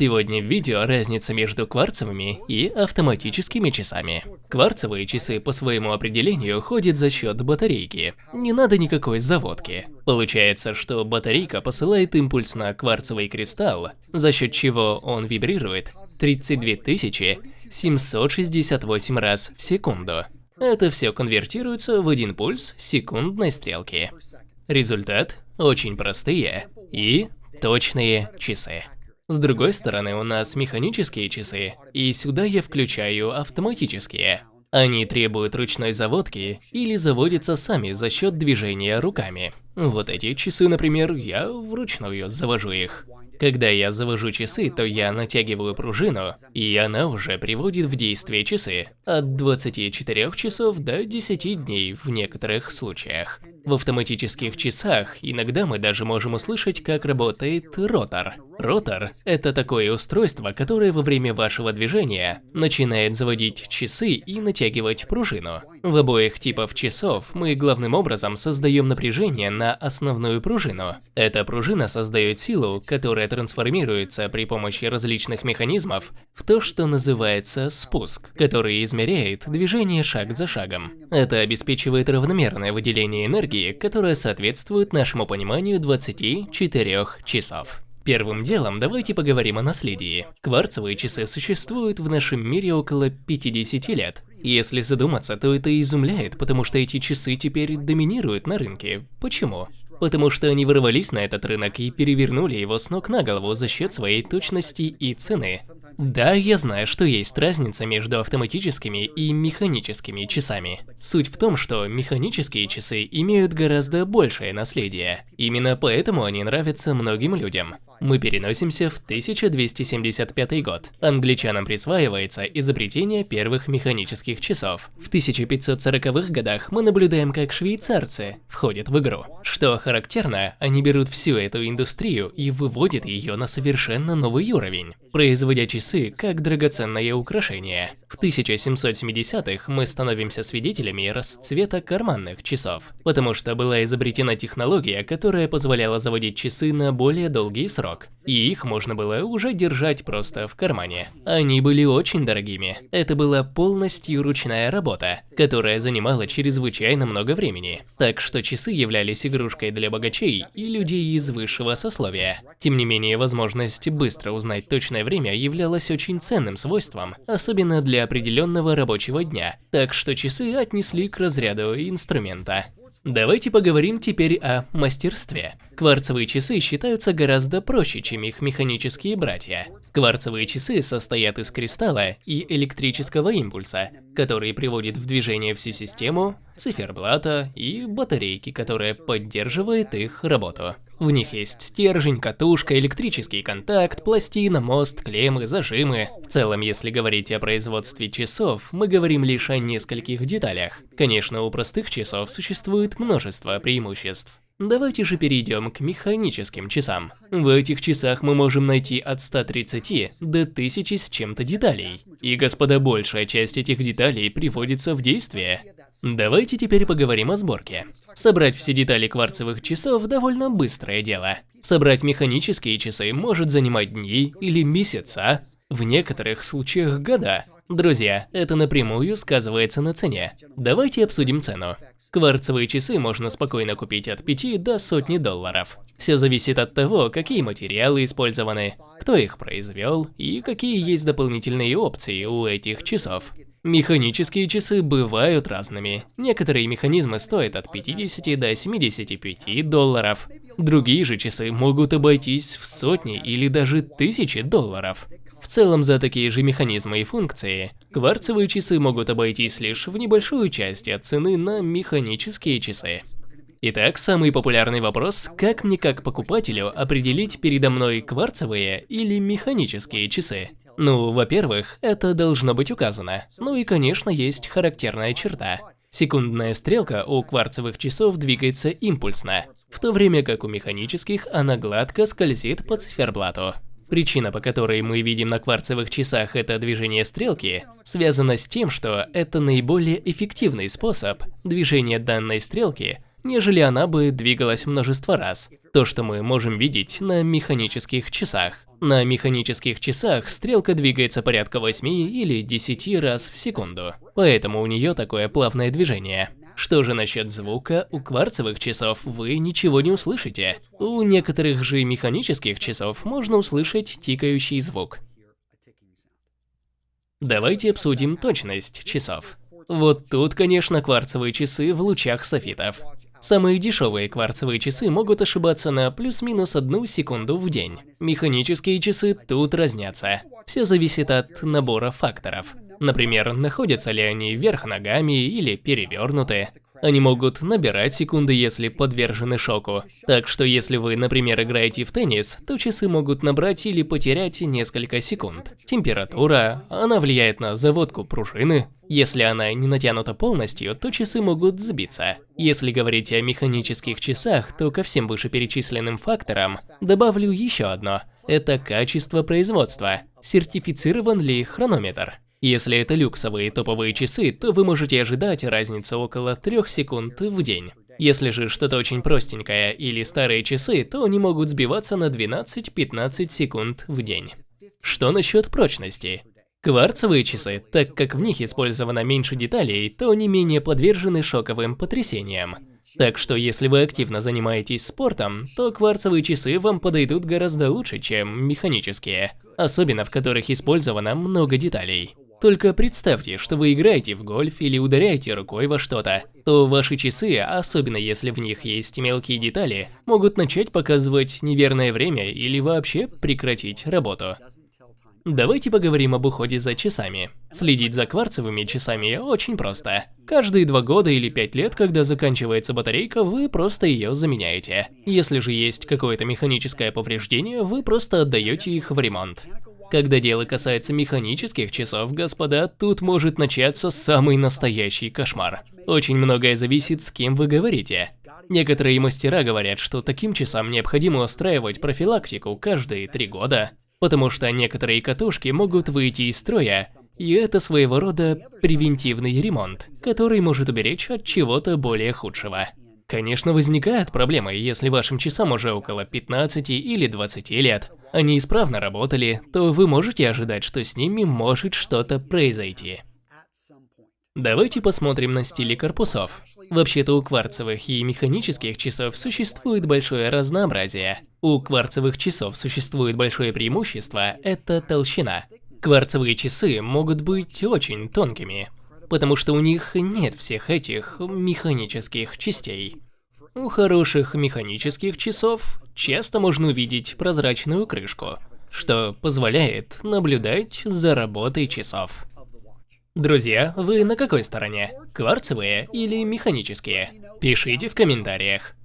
Сегодня в видео разница между кварцевыми и автоматическими часами. Кварцевые часы по своему определению ходят за счет батарейки. Не надо никакой заводки. Получается, что батарейка посылает импульс на кварцевый кристалл, за счет чего он вибрирует 32 768 раз в секунду. Это все конвертируется в один пульс секундной стрелки. Результат – очень простые и точные часы. С другой стороны, у нас механические часы, и сюда я включаю автоматические. Они требуют ручной заводки или заводятся сами за счет движения руками. Вот эти часы, например, я вручную завожу их. Когда я завожу часы, то я натягиваю пружину, и она уже приводит в действие часы. От 24 часов до 10 дней в некоторых случаях. В автоматических часах иногда мы даже можем услышать, как работает ротор. Ротор – это такое устройство, которое во время вашего движения начинает заводить часы и натягивать пружину. В обоих типах часов мы главным образом создаем напряжение на основную пружину. Эта пружина создает силу, которая трансформируется при помощи различных механизмов в то, что называется спуск, который измеряет движение шаг за шагом. Это обеспечивает равномерное выделение энергии, которое соответствует нашему пониманию 24 часов. Первым делом давайте поговорим о наследии. Кварцевые часы существуют в нашем мире около 50 лет. Если задуматься, то это изумляет, потому что эти часы теперь доминируют на рынке. Почему? Потому что они ворвались на этот рынок и перевернули его с ног на голову за счет своей точности и цены. Да, я знаю, что есть разница между автоматическими и механическими часами. Суть в том, что механические часы имеют гораздо большее наследие. Именно поэтому они нравятся многим людям. Мы переносимся в 1275 год. Англичанам присваивается изобретение первых механических часов. В 1540-х годах мы наблюдаем, как швейцарцы входят в игру. Что характерно, они берут всю эту индустрию и выводят ее на совершенно новый уровень, производя часы как драгоценное украшение. В 1770-х мы становимся свидетелями расцвета карманных часов, потому что была изобретена технология, которая позволяла заводить часы на более долгий срок, и их можно было уже держать просто в кармане. Они были очень дорогими. Это была полностью ручная работа, которая занимала чрезвычайно много времени. Так что часы являлись игрушкой для богачей и людей из высшего сословия. Тем не менее, возможность быстро узнать точное время являлась очень ценным свойством, особенно для определенного рабочего дня. Так что часы отнесли к разряду инструмента. Давайте поговорим теперь о мастерстве. Кварцевые часы считаются гораздо проще, чем их механические братья. Кварцевые часы состоят из кристалла и электрического импульса, который приводит в движение всю систему, циферблата и батарейки, которая поддерживает их работу. В них есть стержень, катушка, электрический контакт, пластина, мост, клеммы, зажимы. В целом, если говорить о производстве часов, мы говорим лишь о нескольких деталях. Конечно, у простых часов существует множество преимуществ. Давайте же перейдем к механическим часам. В этих часах мы можем найти от 130 до 1000 с чем-то деталей. И, господа, большая часть этих деталей приводится в действие. Давайте теперь поговорим о сборке. Собрать все детали кварцевых часов довольно быстрое дело. Собрать механические часы может занимать дни или месяца, в некоторых случаях года. Друзья, это напрямую сказывается на цене. Давайте обсудим цену. Кварцевые часы можно спокойно купить от 5 до сотни долларов. Все зависит от того, какие материалы использованы, кто их произвел и какие есть дополнительные опции у этих часов. Механические часы бывают разными. Некоторые механизмы стоят от 50 до 75 долларов. Другие же часы могут обойтись в сотни или даже тысячи долларов. Целом, за такие же механизмы и функции, кварцевые часы могут обойтись лишь в небольшую часть от цены на механические часы. Итак, самый популярный вопрос, как мне как покупателю определить передо мной кварцевые или механические часы? Ну, во-первых, это должно быть указано. Ну и, конечно, есть характерная черта. Секундная стрелка у кварцевых часов двигается импульсно, в то время как у механических она гладко скользит по циферблату. Причина, по которой мы видим на кварцевых часах это движение стрелки, связана с тем, что это наиболее эффективный способ движения данной стрелки нежели она бы двигалась множество раз. То, что мы можем видеть на механических часах. На механических часах стрелка двигается порядка 8 или 10 раз в секунду, поэтому у нее такое плавное движение. Что же насчет звука, у кварцевых часов вы ничего не услышите. У некоторых же механических часов можно услышать тикающий звук. Давайте обсудим точность часов. Вот тут, конечно, кварцевые часы в лучах софитов. Самые дешевые кварцевые часы могут ошибаться на плюс-минус одну секунду в день. Механические часы тут разнятся. Все зависит от набора факторов. Например, находятся ли они вверх ногами или перевернуты. Они могут набирать секунды, если подвержены шоку. Так что если вы, например, играете в теннис, то часы могут набрать или потерять несколько секунд. Температура, она влияет на заводку пружины. Если она не натянута полностью, то часы могут сбиться. Если говорить о механических часах, то ко всем вышеперечисленным факторам добавлю еще одно. Это качество производства. Сертифицирован ли хронометр? Если это люксовые топовые часы, то вы можете ожидать разницу около 3 секунд в день. Если же что-то очень простенькое или старые часы, то они могут сбиваться на 12-15 секунд в день. Что насчет прочности? Кварцевые часы, так как в них использовано меньше деталей, то они менее подвержены шоковым потрясениям. Так что если вы активно занимаетесь спортом, то кварцевые часы вам подойдут гораздо лучше, чем механические, особенно в которых использовано много деталей. Только представьте, что вы играете в гольф или ударяете рукой во что-то, то ваши часы, особенно если в них есть мелкие детали, могут начать показывать неверное время или вообще прекратить работу. Давайте поговорим об уходе за часами. Следить за кварцевыми часами очень просто. Каждые два года или пять лет, когда заканчивается батарейка, вы просто ее заменяете. Если же есть какое-то механическое повреждение, вы просто отдаете их в ремонт. Когда дело касается механических часов, господа, тут может начаться самый настоящий кошмар. Очень многое зависит, с кем вы говорите. Некоторые мастера говорят, что таким часам необходимо устраивать профилактику каждые три года, потому что некоторые катушки могут выйти из строя, и это своего рода превентивный ремонт, который может уберечь от чего-то более худшего. Конечно, возникают проблемы, если вашим часам уже около 15 или 20 лет. Они исправно работали, то вы можете ожидать, что с ними может что-то произойти. Давайте посмотрим на стили корпусов. Вообще-то у кварцевых и механических часов существует большое разнообразие. У кварцевых часов существует большое преимущество – это толщина. Кварцевые часы могут быть очень тонкими, потому что у них нет всех этих механических частей. У хороших механических часов часто можно увидеть прозрачную крышку, что позволяет наблюдать за работой часов. Друзья, вы на какой стороне? Кварцевые или механические? Пишите в комментариях.